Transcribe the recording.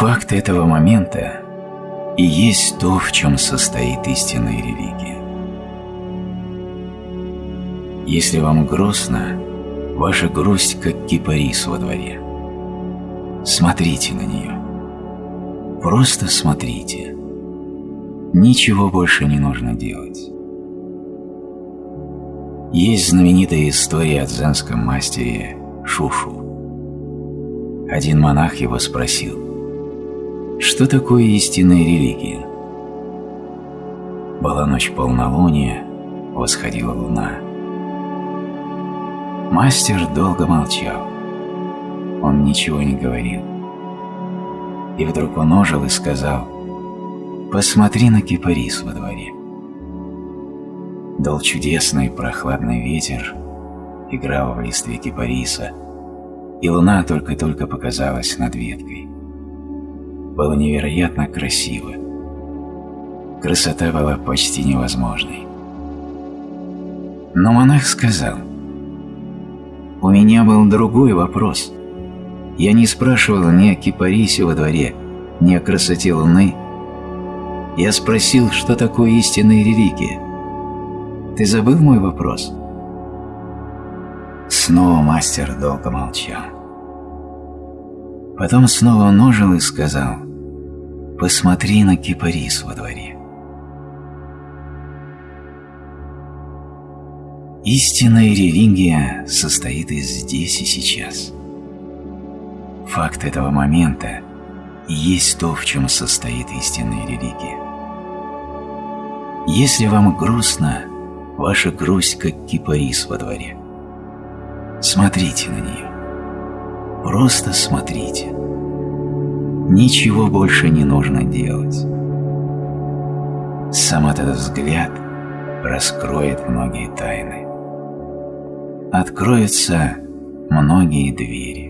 Факт этого момента и есть то, в чем состоит истинная религия. Если вам грустно, ваша грусть как кипарис во дворе. Смотрите на нее. Просто смотрите. Ничего больше не нужно делать. Есть знаменитая история о дзенском мастере Шушу. Один монах его спросил, что такое истинная религия? Была ночь полнолуния, восходила луна. Мастер долго молчал. Он ничего не говорил. И вдруг он ожил и сказал, «Посмотри на кипарис во дворе». Дул чудесный прохладный ветер, играл в листве кипариса, и луна только-только показалась над веткой. Было невероятно красиво. Красота была почти невозможной. Но монах сказал, «У меня был другой вопрос. Я не спрашивал ни о кипарисе во дворе, ни о красоте луны. Я спросил, что такое истинная религия. Ты забыл мой вопрос?» Снова мастер долго молчал. Потом снова он ожил и сказал, «Посмотри на кипарис во дворе». Истинная религия состоит из здесь и сейчас. Факт этого момента и есть то, в чем состоит истинная религия. Если вам грустно, ваша грусть как кипарис во дворе. Смотрите на нее. Просто смотрите. Ничего больше не нужно делать. Сам этот взгляд раскроет многие тайны. Откроются многие двери.